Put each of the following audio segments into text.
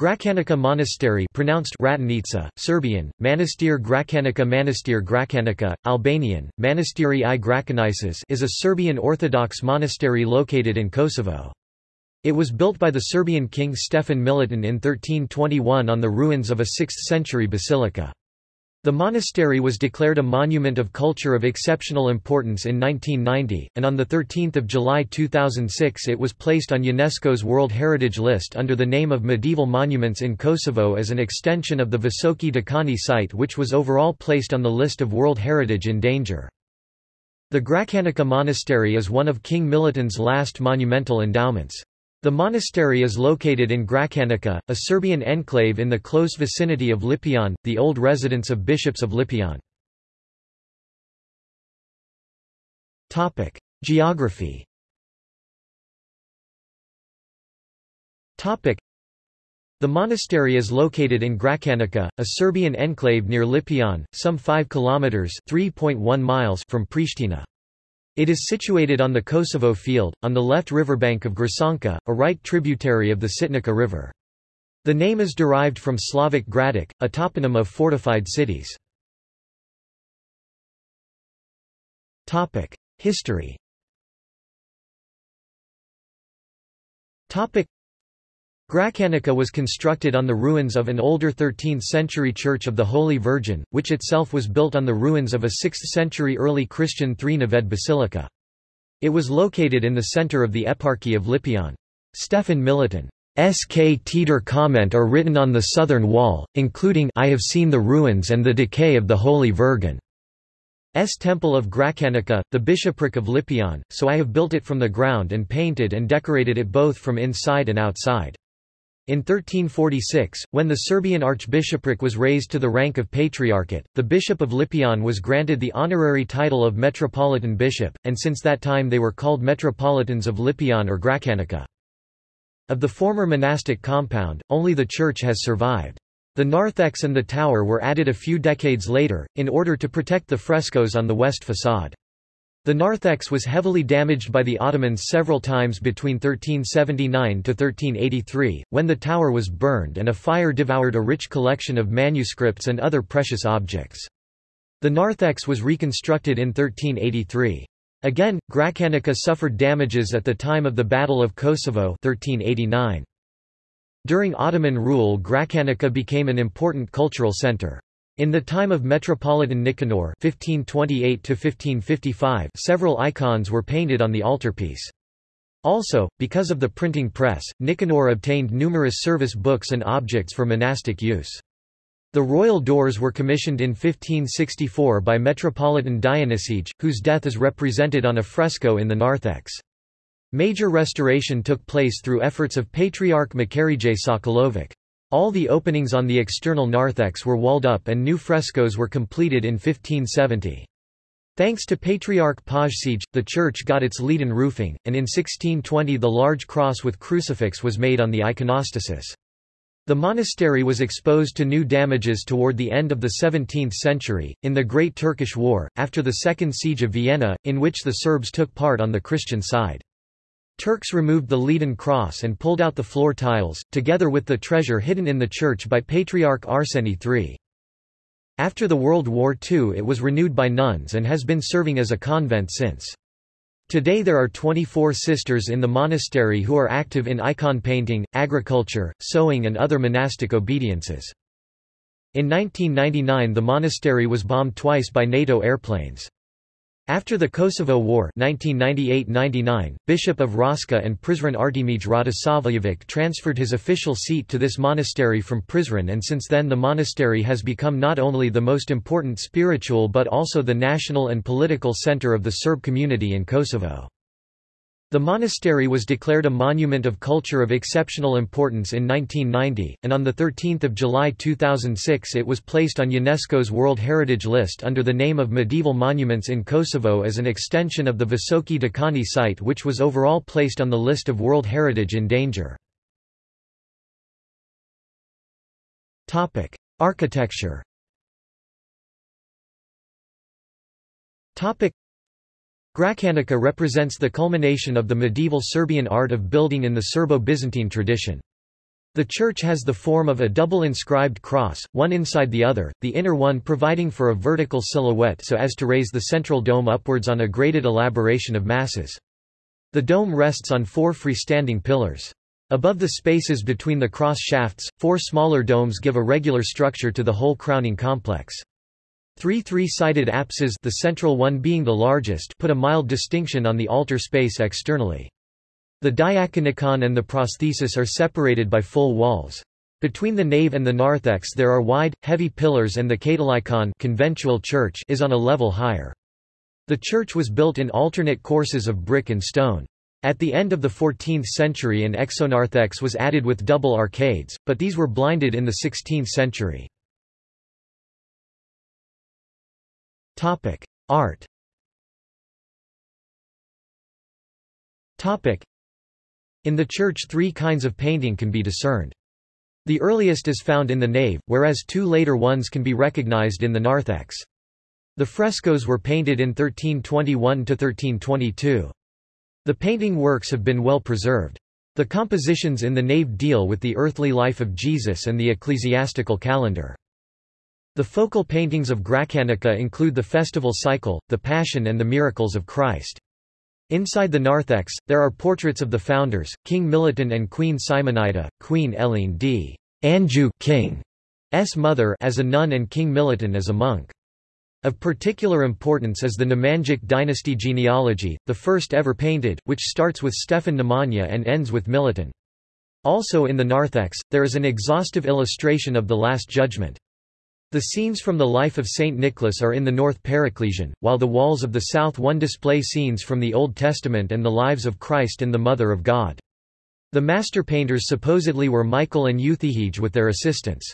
Gračanica Monastery pronounced Ratanica, Serbian, Manastir Gračanica Manastir Gračanica, Albanian, Manastiri i Gračanices is a Serbian Orthodox monastery located in Kosovo. It was built by the Serbian king Stefan Milutin in 1321 on the ruins of a 6th-century basilica. The monastery was declared a Monument of Culture of Exceptional Importance in 1990, and on 13 July 2006 it was placed on UNESCO's World Heritage List under the name of Medieval Monuments in Kosovo as an extension of the Visoki Dekani site which was overall placed on the list of World Heritage in danger. The Gračanica Monastery is one of King Milutin's last monumental endowments. The monastery is located in Gračanica, a Serbian enclave in the close vicinity of Lipljan, the old residence of bishops of Lipljan. Geography the monastery is located in Gračanica, a Serbian enclave near Lipljan, some 5 kilometers (3.1 miles) from Pristina. It is situated on the Kosovo Field, on the left riverbank of Gračanka, a right tributary of the Sitnica River. The name is derived from Slavic Gradic, a toponym of fortified cities. History Gračanica was constructed on the ruins of an older 13th-century Church of the Holy Virgin, which itself was built on the ruins of a 6th-century early Christian Three-naved basilica. It was located in the center of the Eparchy of Lipljan. Stefan Milutin S.K. Teeter comment are written on the southern wall, including I have seen the ruins and the decay of the Holy Virgin. S Temple of Gračanica, the bishopric of Lipljan, so I have built it from the ground and painted and decorated it both from inside and outside. In 1346, when the Serbian archbishopric was raised to the rank of patriarchate, the bishop of Lipljan was granted the honorary title of metropolitan bishop, and since that time they were called metropolitans of Lipljan or Gračanica. Of the former monastic compound, only the church has survived. The narthex and the tower were added a few decades later, in order to protect the frescoes on the west facade. The narthex was heavily damaged by the Ottomans several times between 1379 to 1383, when the tower was burned and a fire devoured a rich collection of manuscripts and other precious objects. The narthex was reconstructed in 1383. Again, Gračanica suffered damages at the time of the Battle of Kosovo 1389. During Ottoman rule Gračanica became an important cultural center. In the time of Metropolitan Nicanor (1528–1555), several icons were painted on the altarpiece. Also, because of the printing press, Nicanor obtained numerous service books and objects for monastic use. The royal doors were commissioned in 1564 by Metropolitan Dionysije, whose death is represented on a fresco in the narthex. Major restoration took place through efforts of Patriarch Makarije Sokolovic. All the openings on the external narthex were walled up and new frescoes were completed in 1570. Thanks to Patriarch Pajsije, the church got its leaden roofing, and in 1620 the large cross with crucifix was made on the iconostasis. The monastery was exposed to new damages toward the end of the 17th century, in the Great Turkish War, after the Second Siege of Vienna, in which the Serbs took part on the Christian side. Turks removed the leaden cross and pulled out the floor tiles, together with the treasure hidden in the church by Patriarch Arseny III. After the World War II it was renewed by nuns and has been serving as a convent since. Today there are 24 sisters in the monastery who are active in icon painting, agriculture, sewing and other monastic obediences. In 1999 the monastery was bombed twice by NATO airplanes. After the Kosovo War 1998–99, Bishop of Raška and Prizren Artemij Radosavljević transferred his official seat to this monastery from Prizren and since then the monastery has become not only the most important spiritual but also the national and political center of the Serb community in Kosovo. The monastery was declared a Monument of Culture of Exceptional Importance in 1990, and on 13 July 2006 it was placed on UNESCO's World Heritage List under the name of Medieval Monuments in Kosovo as an extension of the Visoki Dekani site which was overall placed on the list of World Heritage in danger. Architecture Gračanica represents the culmination of the medieval Serbian art of building in the Serbo-Byzantine tradition. The church has the form of a double inscribed cross, one inside the other, the inner one providing for a vertical silhouette so as to raise the central dome upwards on a graded elaboration of masses. The dome rests on four freestanding pillars. Above the spaces between the cross shafts, four smaller domes give a regular structure to the whole crowning complex. Three three-sided apses the central one being the largest put a mild distinction on the altar space externally. The diaconicon and the prosthesis are separated by full walls. Between the nave and the narthex there are wide, heavy pillars and the catholicon conventual church is on a level higher. The church was built in alternate courses of brick and stone. At the end of the 14th century an exonarthex was added with double arcades, but these were blinded in the 16th century. Art In the church three kinds of painting can be discerned. The earliest is found in the nave, whereas two later ones can be recognized in the narthex. The frescoes were painted in 1321–1322. The painting works have been well preserved. The compositions in the nave deal with the earthly life of Jesus and the ecclesiastical calendar. The focal paintings of Gračanica include the festival cycle, the Passion and the miracles of Christ. Inside the narthex, there are portraits of the founders, King Milutin and Queen Simonida, Queen Eline d. Anjou King's mother as a nun and King Milutin as a monk. Of particular importance is the Nemanjic dynasty genealogy, the first ever painted, which starts with Stefan Nemanja and ends with Milutin. Also in the narthex, there is an exhaustive illustration of the Last Judgment. The scenes from the life of Saint Nicholas are in the North Paraclesian, while the walls of the South one display scenes from the Old Testament and the lives of Christ and the Mother of God. The master painters supposedly were Michael and Euthydege with their assistants.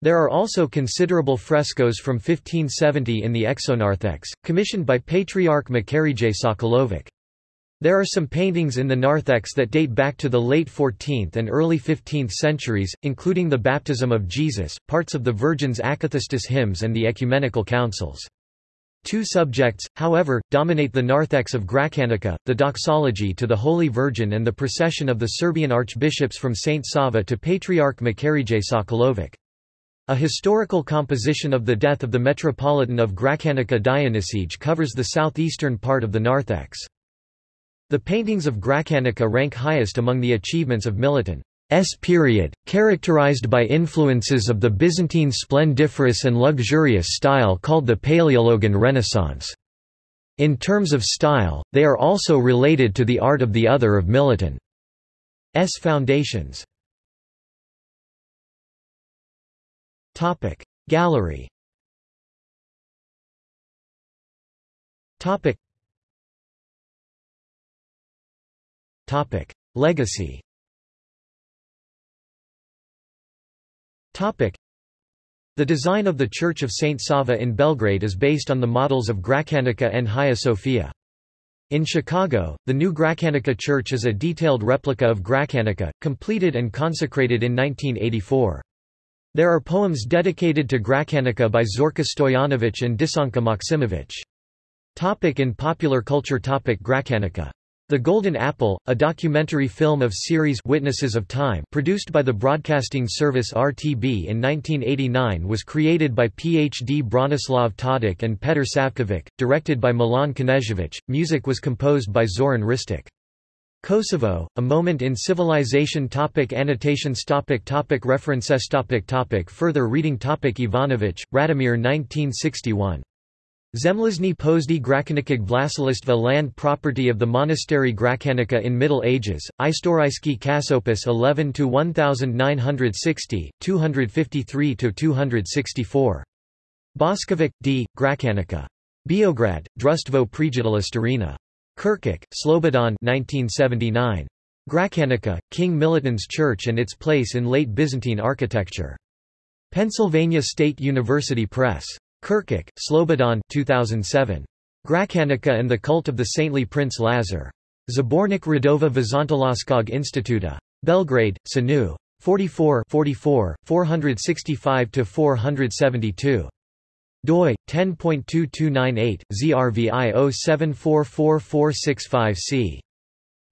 There are also considerable frescoes from 1570 in the exonarthex, commissioned by Patriarch Makarije Sokolovic. There are some paintings in the narthex that date back to the late 14th and early 15th centuries, including the baptism of Jesus, parts of the Virgin's Akathistos hymns and the ecumenical councils. Two subjects, however, dominate the narthex of Gračanica, the doxology to the Holy Virgin and the procession of the Serbian archbishops from St. Sava to Patriarch Makarije Sokolovic. A historical composition of the death of the Metropolitan of Gračanica Dionysije covers the southeastern part of the narthex. The paintings of Gračanica rank highest among the achievements of Milutin's period, characterized by influences of the Byzantine splendiferous and luxurious style called the Paleologan Renaissance. In terms of style, they are also related to the art of the other of Milutin's foundations. Gallery Topic Topic Legacy Topic The design of the Church of St. Sava in Belgrade is based on the models of Gračanica and Hagia Sophia. In Chicago, the new Gračanica Church is a detailed replica of Gračanica, completed and consecrated in 1984. There are poems dedicated to Gračanica by Zorka Stojanović and Disanka Maksimović. Topic in popular culture Topic Gračanica the Golden Apple, a documentary film of series Witnesses of Time produced by the broadcasting service RTB in 1989 was created by Ph.D. Bronislav Tadic and Petr Savkovic, directed by Milan Knežević, music was composed by Zoran Ristic. Kosovo, A Moment in Civilization topic Annotations topic topic References topic topic Further reading topic Ivanović, Radomir 1961. Zemlizny pozdi Gračanikig Vlasilistva land property of the monastery Gračanica in Middle Ages, Istorijski Kasopis 11-1960, 253-264. Boskovic, D., Gračanica. Biograd, Društvo prijatelja Starina. Kirkuk, Slobodan 1979. Gračanica, King Milutin's Church and its place in late Byzantine architecture. Pennsylvania State University Press. Kirkuk, Slobodan 2007. Gračanica and the Cult of the Saintly Prince Lazar. Zabornik Radova Vizantolaskog Instituta. Belgrade, Sanu. 44 44, 465–472 doi 10.2298 ZRVI 07444665C.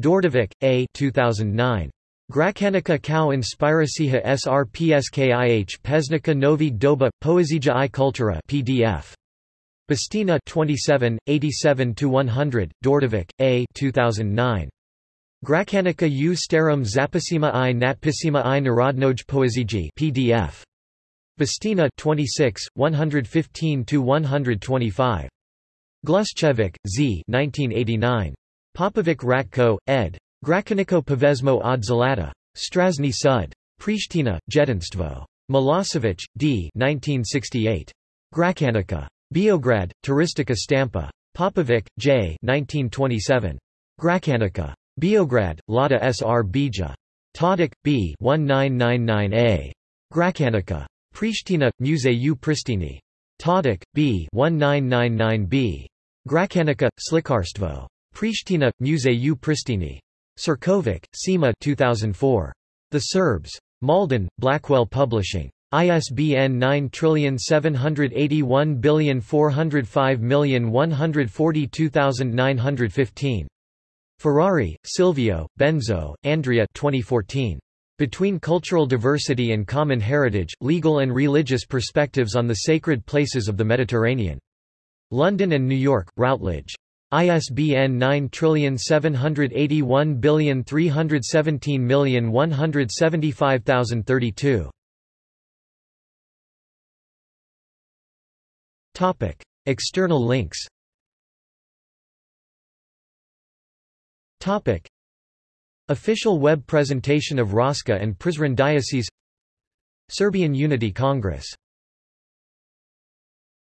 Dordovic, A. 2009. Gracanica Kao Inspiracija Srpskih Pesnica Novig Doba, Poezija i Kultura PDF. Bastina 27, 87–100, Dordovik, A 2009. Gracanica u starum zapisima i natpisima i narodnoj poeziji PDF. Bastina 26, 115–125. Gluschevic, Z 1989. Popovic Ratko, ed. Grakaniko Povezmo od Zalata. Strazni Sud. Prishtina, Jedinstvo. Milosevic, D. 1968. Grakanica. Beograd, Turistica Stampa. Popovic, J. 1927. Grakanica. Beograd, Lada Sr. Bija. Tadic, B. 1999a. Grakanica. Prishtina, Museu Pristini. Tadic, B. 1999b. Grakanica, Slikarstvo. Prishtina, Museu Pristini. Sirkovic, Sima 2004. The Serbs. Malden, Blackwell Publishing. ISBN 9781405142915. Ferrari, Silvio, Benzo, Andrea 2014. Between Cultural Diversity and Common Heritage, Legal and Religious Perspectives on the Sacred Places of the Mediterranean. London and New York, Routledge. ISBN 9781317175032. Topic: External links. Topic: Official web presentation of Raška and Prizren Diocese Serbian Unity Congress